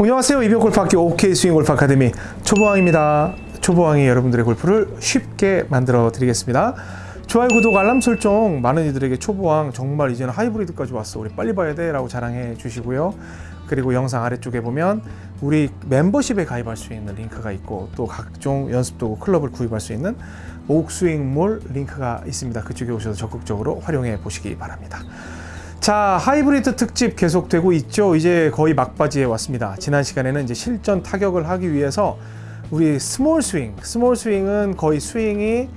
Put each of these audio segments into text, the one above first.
안녕하세요. 이병 골프학교 OK 스윙 골프 아카데미 초보왕입니다. 초보왕이 여러분들의 골프를 쉽게 만들어 드리겠습니다. 좋아요, 구독, 알람 설정 많은 이들에게 초보왕 정말 이제는 하이브리드까지 왔어. 우리 빨리 봐야 돼 라고 자랑해 주시고요. 그리고 영상 아래쪽에 보면 우리 멤버십에 가입할 수 있는 링크가 있고 또 각종 연습 도구 클럽을 구입할 수 있는 옥스윙몰 링크가 있습니다. 그쪽에 오셔서 적극적으로 활용해 보시기 바랍니다. 자 하이브리드 특집 계속되고 있죠. 이제 거의 막바지에 왔습니다. 지난 시간에는 이제 실전 타격을 하기 위해서 우리 small 스윙 small 스윙은 거의 스윙이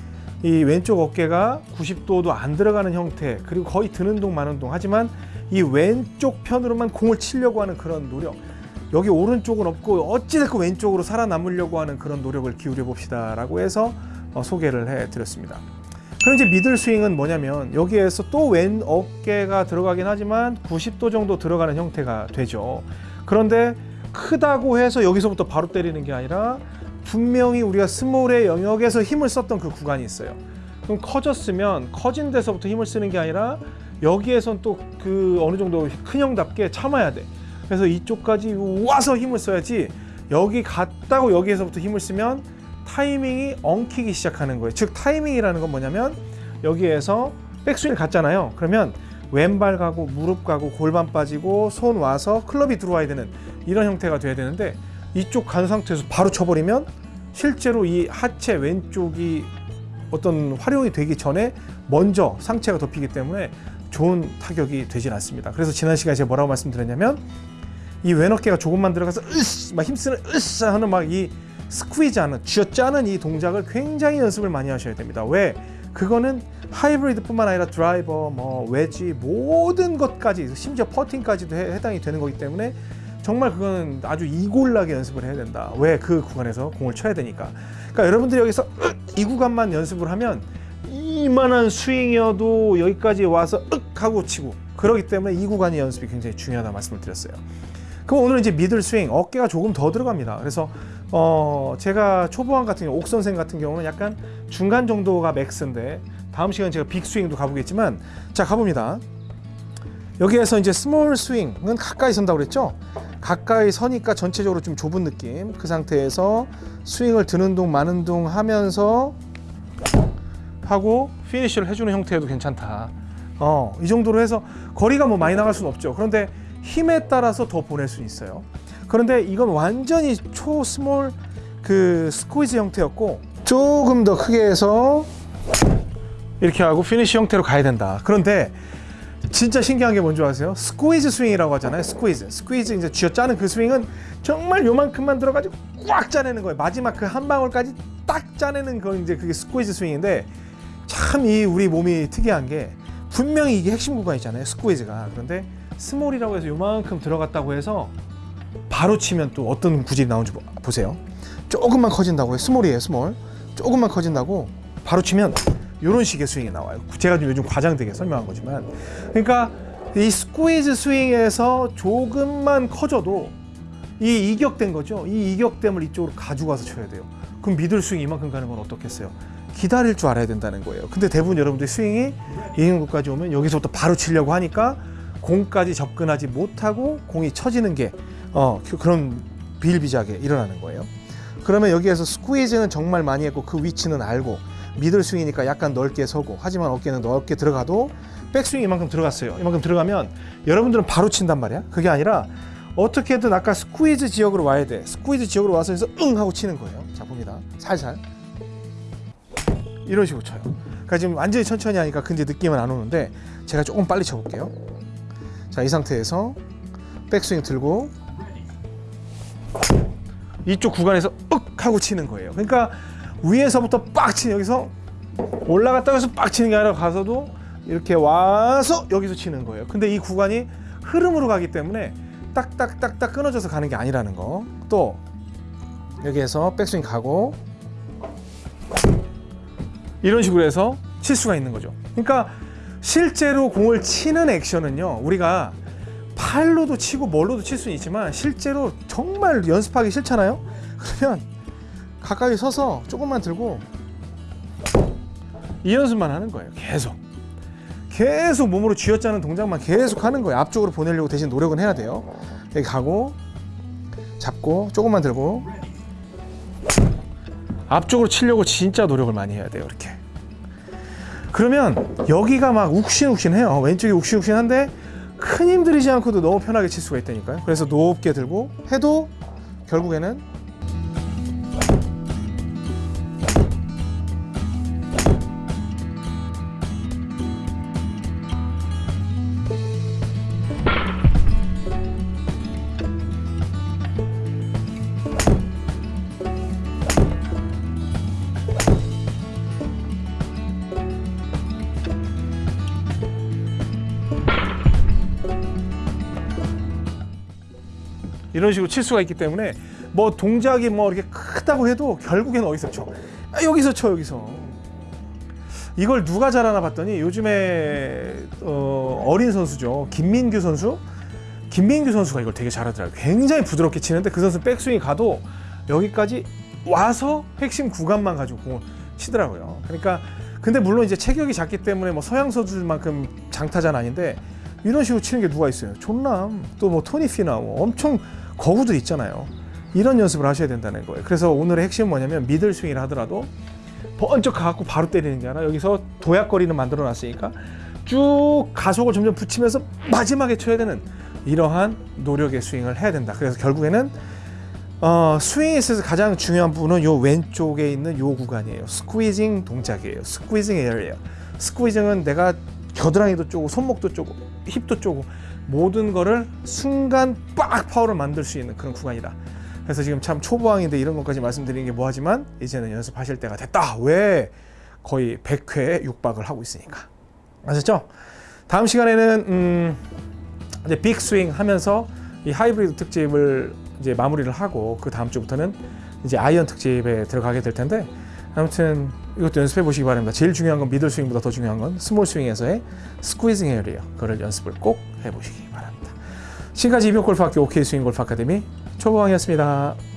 이 왼쪽 어깨가 90도도 안 들어가는 형태 그리고 거의 드는 동 마는 동. 하지만 이 왼쪽 편으로만 공을 치려고 하는 그런 노력 여기 오른쪽은 없고 어찌됐건 왼쪽으로 살아남으려고 하는 그런 노력을 기울여 봅시다 라고 해서 어, 소개를 해 드렸습니다 그럼 이제 미들 스윙은 뭐냐면 여기에서 또 왼 어깨가 들어가긴 하지만 90도 정도 들어가는 형태가 되죠. 그런데 크다고 해서 여기서부터 바로 때리는 게 아니라 분명히 우리가 스몰의 영역에서 힘을 썼던 그 구간이 있어요. 그럼 커졌으면 커진 데서부터 힘을 쓰는 게 아니라 여기에선 또 그 어느 정도 큰 형답게 참아야 돼. 그래서 이쪽까지 와서 힘을 써야지 여기 갔다고 여기에서부터 힘을 쓰면 타이밍이 엉키기 시작하는 거예요. 즉 타이밍이라는 건 뭐냐면 여기에서 백스윙 갔잖아요. 그러면 왼발 가고 무릎 가고 골반 빠지고 손 와서 클럽이 들어와야 되는 이런 형태가 돼야 되는데 이쪽 간 상태에서 바로 쳐버리면 실제로 이 하체 왼쪽이 어떤 활용이 되기 전에 먼저 상체가 덮이기 때문에 좋은 타격이 되질 않습니다. 그래서 지난 시간에 제가 뭐라고 말씀드렸냐면 이 왼어깨가 조금만 들어가서 으쌰 막 힘쓰는 으쌰 하는 막이 스퀴즈하는 쥐어짜는 이 동작을 굉장히 연습을 많이 하셔야 됩니다. 왜? 그거는 하이브리드뿐만 아니라 드라이버, 뭐 웨지 모든 것까지 심지어 퍼팅까지도 해, 해당이 되는 거기 때문에 정말 그거는 아주 이골나게 연습을 해야 된다. 왜? 그 구간에서 공을 쳐야 되니까. 그러니까 여러분들이 여기서 이 구간만 연습을 하면 이만한 스윙이어도 여기까지 와서 윽 하고 치고 그러기 때문에 이 구간의 연습이 굉장히 중요하다 말씀을 드렸어요. 그럼 오늘 이제 middle 스윙 어깨가 조금 더 들어갑니다. 그래서 어 제가 초보왕 같은 경우 옥 선생 같은 경우는 약간 중간 정도가 max인데 다음 시간 제가 big 스윙도 가보겠지만 자 가봅니다. 여기에서 이제 small 스윙은 가까이 선다고 그랬죠? 가까이 서니까 전체적으로 좀 좁은 느낌. 그 상태에서 스윙을 드는 동 마는 동 하면서 하고 피니쉬를 해주는 형태도 괜찮다. 어, 이 정도로 해서 거리가 뭐 많이 나갈 수는 없죠. 그런데 힘에 따라서 더 보낼 수 있어요. 그런데 이건 완전히 초 small 그 squeeze 형태였고 조금 더 크게 해서 이렇게 하고 피니쉬 형태로 가야 된다. 그런데 진짜 신기한 게 뭔지 아세요? squeeze 스윙이라고 하잖아요. squeeze. squeeze 이제 쥐어 짜는 그 스윙은 정말 요만큼만 들어가지고 꽉 짜내는 거예요. 마지막 그 한 방울까지 딱 짜내는 거 이제 그게 squeeze 스윙인데 참 이 우리 몸이 특이한 게 분명히 이게 핵심 구간이잖아요. squeeze가. 그런데 small이라고 해서 요만큼 들어갔다고 해서 바로 치면 또 어떤 구질이 나오는지 보세요. 조금만 커진다고 해. small이에요, small. 조금만 커진다고 바로 치면 이런 식의 스윙이 나와요. 제가 좀 요즘 과장되게 설명한 거지만. 그러니까 이 squeeze 스윙에서 조금만 커져도 이 이격된 거죠. 이 이격됨을 이쪽으로 가지고 와서 쳐야 돼요. 그럼 미들 스윙 이만큼 가는 건 어떻겠어요? 기다릴 줄 알아야 된다는 거예요. 근데 대부분 여러분들 스윙이 이 정도까지 오면 여기서부터 바로 치려고 하니까 공까지 접근하지 못하고 공이 쳐지는 게 어, 그런 비일비재하게 일어나는 거예요. 그러면 여기에서 스퀴즈는 정말 많이 했고 그 위치는 알고 미들 스윙이니까 약간 넓게 서고 하지만 어깨는 넓게 들어가도 백스윙 이만큼 들어갔어요. 이만큼 들어가면 여러분들은 바로 친단 말이야. 그게 아니라 어떻게든 아까 squeeze 지역으로 와야 돼. squeeze 지역으로 와서 해서 응 하고 치는 거예요. 자 봅니다. 살살 이런 식으로 쳐요. 그러니까 지금 완전히 천천히 하니까 근데 느낌은 안 오는데 제가 조금 빨리 쳐볼게요. 자 이 상태에서 백스윙 들고 이쪽 구간에서 윽 하고 치는 거예요. 그러니까 위에서부터 빡 치는 여기서 올라갔다 해서 빡 치는 게 아니라 가서도 이렇게 와서 여기서 치는 거예요. 근데 이 구간이 흐름으로 가기 때문에 딱딱딱딱 끊어져서 가는 게 아니라는 거. 또 여기에서 백스윙 가고 이런 식으로 해서 칠 수가 있는 거죠. 그러니까 실제로 공을 치는 액션은요. 우리가 팔로도 치고 뭘로도 칠 수는 있지만 실제로 정말 연습하기 싫잖아요. 그러면 가까이 서서 조금만 들고 이 연습만 하는 거예요. 계속. 계속 몸으로 쥐어짜는 동작만 계속 하는 거예요. 앞쪽으로 보내려고 대신 노력은 해야 돼요. 여기 가고 잡고 조금만 들고 앞쪽으로 치려고 진짜 노력을 많이 해야 돼요 이렇게 그러면 여기가 막 욱신욱신해요 왼쪽이 욱신욱신한데 큰 힘 들이지 않고도 너무 편하게 칠 수가 있다니까요. 그래서 높게 들고 해도 결국에는 이런 식으로 칠 수가 있기 때문에 뭐 동작이 뭐 이렇게 크다고 해도 결국엔 어디서 쳐? 아, 여기서 쳐 여기서. 이걸 누가 잘하나 봤더니 요즘에 어, 어린 선수죠 김민규 선수. 김민규 선수가 이걸 되게 잘하더라고요. 굉장히 부드럽게 치는데 그 선수 백스윙이 가도 여기까지 와서 핵심 구간만 가지고 공을 치더라고요. 그러니까 근데 물론 이제 체격이 작기 때문에 뭐 서양 선수들만큼 장타자는 아닌데 이런 식으로 치는 게 누가 있어요? 존 람 또 뭐 토니 피나우 엄청 거구들 있잖아요. 이런 연습을 하셔야 된다는 거예요. 그래서 오늘의 핵심은 뭐냐면 middle 스윙을 하더라도 번쩍 가갖고 바로 때리는 게 아니라 여기서 도약거리는 만들어 놨으니까 쭉 가속을 점점 붙이면서 마지막에 쳐야 되는 이러한 노력의 스윙을 해야 된다. 그래서 결국에는 어, 스윙에 있어서 가장 중요한 부분은 요 왼쪽에 있는 요 구간이에요. squeezing 동작이에요. squeezing area예요. squeezing은 내가 겨드랑이도 쪼고 손목도 쪼고 힙도 쪼고 모든 거를 순간 빡 파워를 만들 수 있는 그런 구간이다. 그래서 지금 참 초보왕인데 이런 것까지 말씀드리는 게 뭐하지만 이제는 연습하실 때가 됐다. 왜? 거의 100회에 육박을 하고 있으니까. 아셨죠? 다음 시간에는 음, 이제 big 스윙 하면서 이 하이브리드 특집을 이제 마무리를 하고 그 다음 주부터는 이제 아이언 특집에 들어가게 될 텐데 아무튼 이것도 연습해 보시기 바랍니다. 제일 중요한 건 middle 스윙보다 더 중요한 건 small 스윙에서의 squeezing area. 그걸 연습을 꼭 해보시기 바랍니다. 지금까지 이병옥 골프학교 OK 스윙 골프 아카데미 초보왕이었습니다.